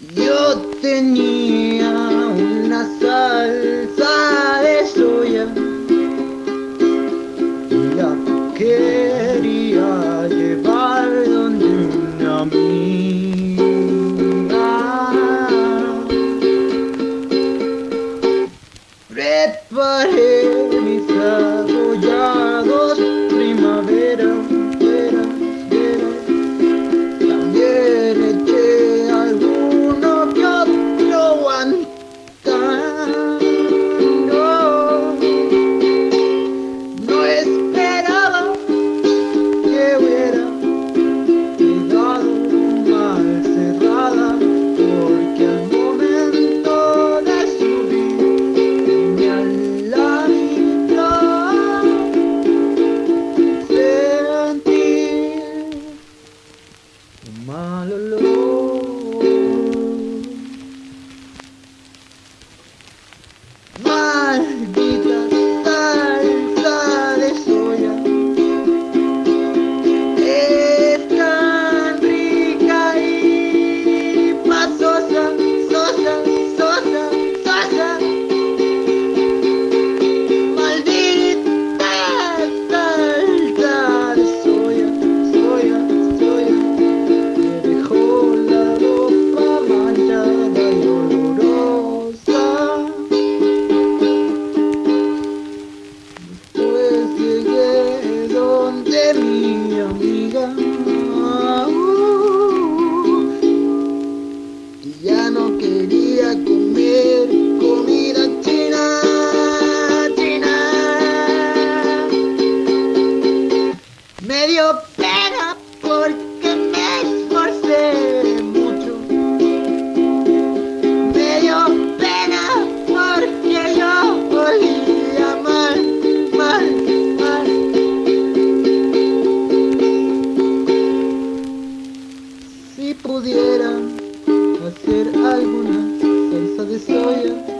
Yo tenía una salsa de soya La quería llevar donde una amiga. Preparé mi amiga. Y ya no quería comer comida china, china. Me dio pena porque me esforcé. hacer alguna salsa de soya.